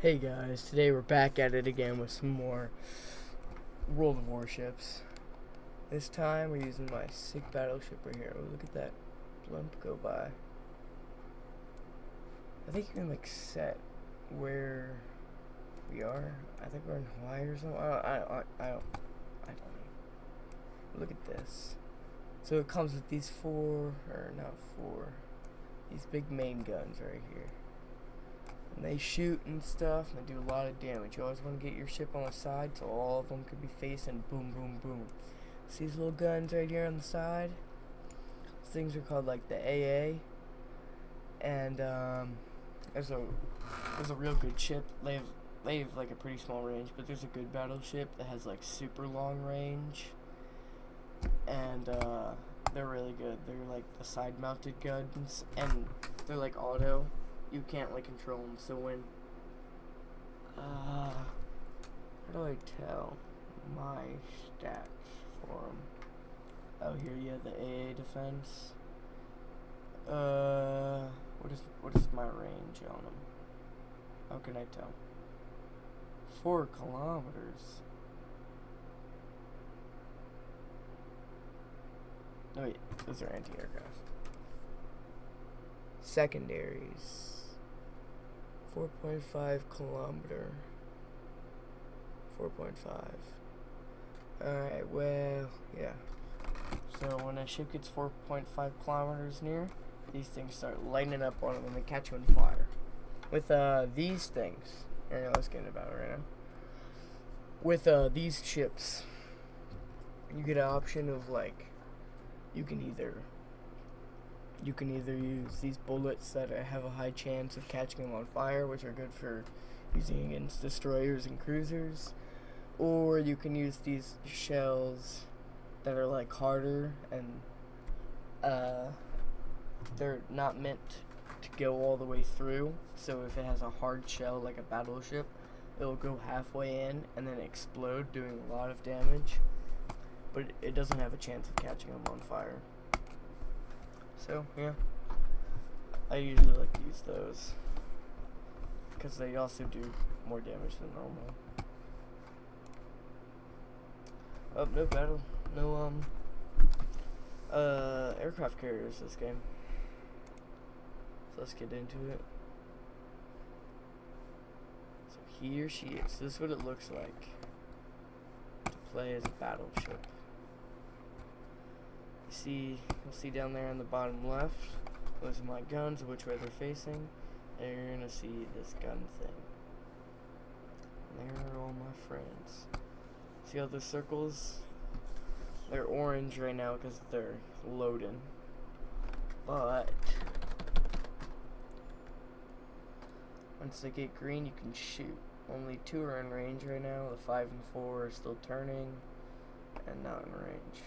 Hey guys, today we're back at it again with some more World of Warships. This time we're using my sick battleship right here. Oh, look at that blimp go by. I think you can like set where we are. I think we're in Hawaii or something. I don't, I, don't, I don't, I don't know. Look at this. So it comes with these four, or not four, these big main guns right here and they shoot and stuff and they do a lot of damage. You always want to get your ship on the side so all of them could be facing boom, boom, boom. See these little guns right here on the side? These things are called like the AA. And um, there's a there's a real good ship. They have they have like a pretty small range, but there's a good battleship that has like super long range. And uh, they're really good. They're like the side mounted guns and they're like auto you can't like control them. So when uh, how do I tell my stats for them? Oh, here you have the AA defense. Uh, what is what is my range on them? How can I tell? Four kilometers. Oh wait, those are anti-aircraft. Secondaries. 4.5 kilometer. 4.5. Alright, well, yeah. So when a ship gets 4.5 kilometers near, these things start lighting up on them and they catch you on fire. With uh, these things, here, let's get about it right now. With uh, these ships, you get an option of like, you can either you can either use these bullets that have a high chance of catching them on fire, which are good for using against destroyers and cruisers, or you can use these shells that are like harder and uh, they're not meant to go all the way through. So if it has a hard shell like a battleship, it'll go halfway in and then explode, doing a lot of damage. But it doesn't have a chance of catching them on fire. So, yeah. I usually like to use those. Because they also do more damage than normal. Oh, no battle. No, um, uh, aircraft carriers this game. So let's get into it. So here she is. This is what it looks like to play as a battleship see, you'll see down there on the bottom left, those are my guns, which way they're facing, and you're gonna see this gun thing. And there are all my friends. See all the circles? They're orange right now because they're loading. But once they get green, you can shoot. Only two are in range right now. The five and four are still turning and not in range.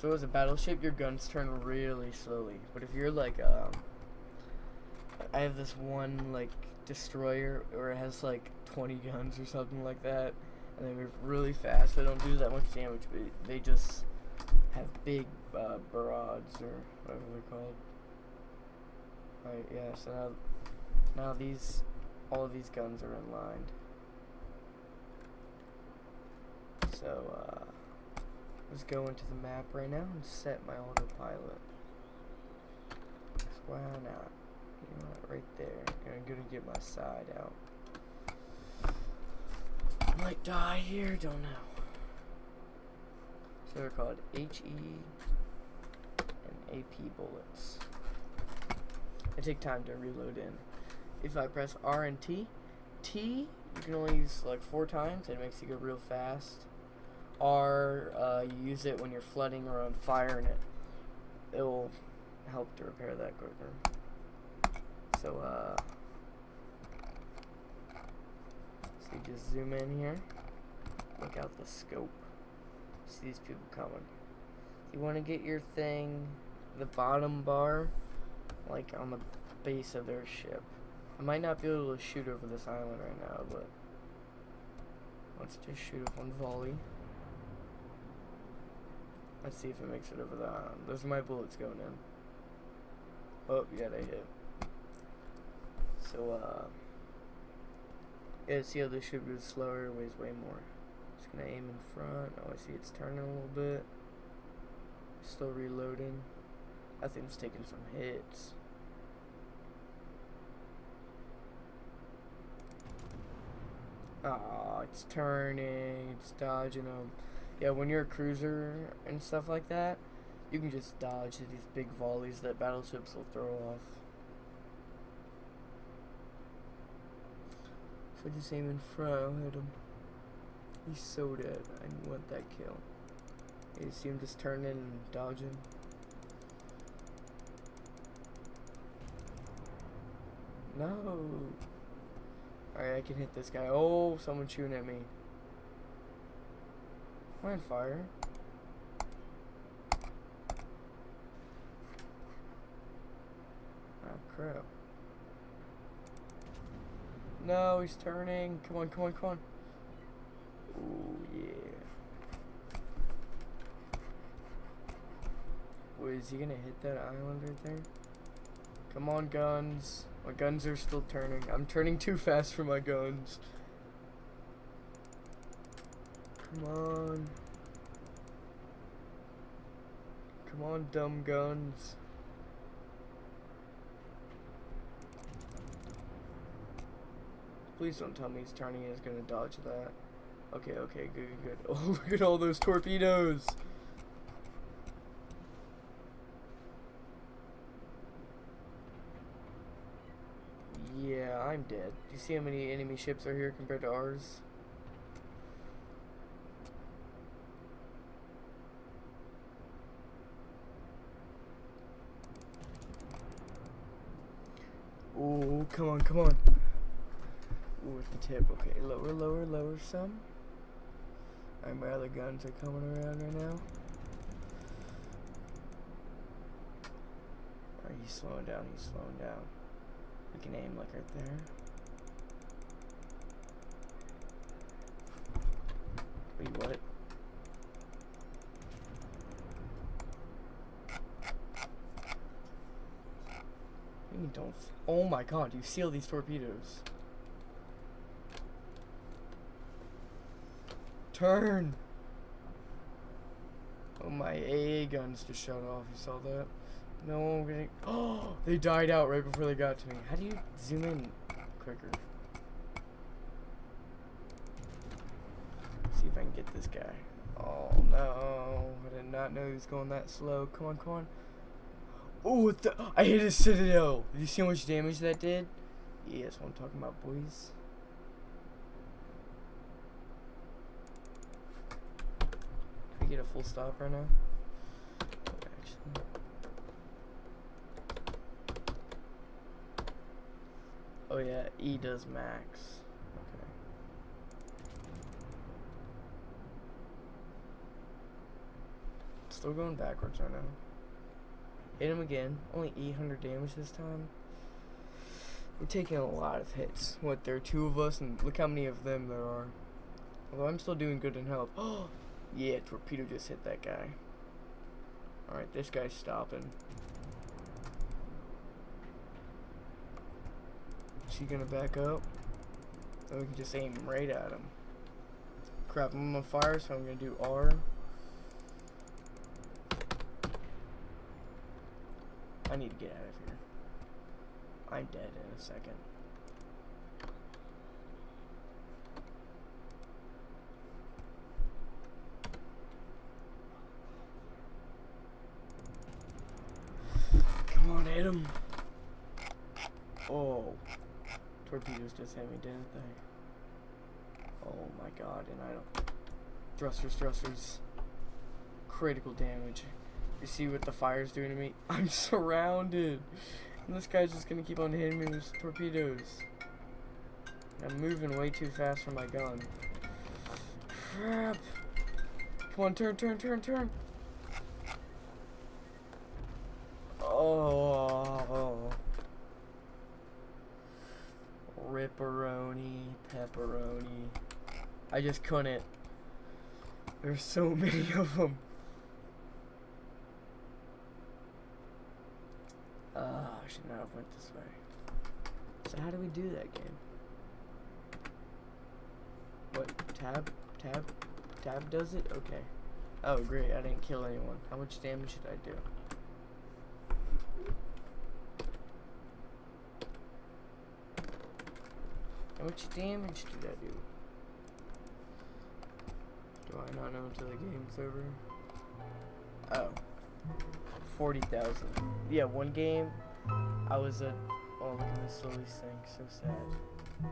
So as a battleship, your guns turn really slowly. But if you're like, um, I have this one like destroyer or it has like 20 guns or something like that, and they move really fast. They don't do that much damage, but they just have big uh, barrage or whatever they're called. Right, yeah. So now, now these, all of these guns are in line. So. Uh, Let's go into the map right now and set my autopilot. Why not? You know what, right there. I'm gonna get my side out. I might die here, don't know. So they're called HE and AP bullets. I take time to reload in. If I press R and T, T you can only use like four times. It makes you go real fast. R, uh, you use it when you're flooding or on fire, and it it will help to repair that quicker. So, uh, so you just zoom in here, look out the scope, see these people coming. You want to get your thing, the bottom bar, like on the base of their ship. I might not be able to shoot over this island right now, but let's just shoot one volley. Let's see if it makes it over the island. Those are my bullets going in. Oh, yeah, they hit. So, uh, Yeah, see how this ship goes slower, it weighs way more. Just gonna aim in front. Oh, I see it's turning a little bit. Still reloading. I think it's taking some hits. Oh, it's turning, it's dodging them. Yeah, when you're a cruiser and stuff like that, you can just dodge these big volleys that battleships will throw off. If I just aim in front, I'll hit him. He's so dead. I want that kill. You see him just turning and dodging. No. Alright, I can hit this guy. Oh, someone's shooting at me. Am on fire? Oh, crap. No, he's turning. Come on, come on, come on. Oh, yeah. Wait, is he gonna hit that island right there? Come on, guns. My guns are still turning. I'm turning too fast for my guns. Come on. Come on, dumb guns. Please don't tell me he's turning and he's gonna dodge that. Okay, okay, good, good, good. Oh, look at all those torpedoes! Yeah, I'm dead. Do you see how many enemy ships are here compared to ours? Oh, come on, come on. Ooh, with the tip. Okay, lower, lower, lower some. Alright, my other guns are coming around right now. Alright, he's slowing down, he's slowing down. We can aim like right there. Wait, what? You don't. Oh my god, you seal these torpedoes. Turn! Oh, my AA guns just shut off. You saw that? No, I'm getting. Oh, they died out right before they got to me. How do you zoom in quicker? See if I can get this guy. Oh no, I did not know he was going that slow. Come on, come on. Oh, I hit a citadel. Did you see how much damage that did? Yeah, that's what I'm talking about, boys. Can we get a full stop right now? Oh yeah, E does max. Okay. Still going backwards right now. Hit him again. Only 800 damage this time. We're taking a lot of hits. What, there are two of us, and look how many of them there are. Although I'm still doing good in health. Oh, yeah, torpedo just hit that guy. Alright, this guy's stopping. Is he gonna back up? Then we can just aim right at him. Crap, I'm on fire, so I'm gonna do R. I need to get out of here. I'm dead in a second. Come hit him. Oh. Torpedoes just hit me, didn't they? Oh my god, and I don't... Thrusters, thrusters. Critical damage. You see what the fire's doing to me? I'm surrounded. And this guy's just gonna keep on hitting me with torpedoes. I'm moving way too fast for my gun. Crap. Come on, turn, turn, turn, turn. Oh. Ripperoni, pepperoni. I just couldn't. There's so many of them. Uh, I went this way. So how do we do that game? What? Tab, tab, tab does it? Okay. Oh, great. I didn't kill anyone. How much damage did I do? How much damage did I do? Do I not know until the game's over? Oh. 40,000. Yeah, one game, I was at. Oh, look at me slowly sink. So sad.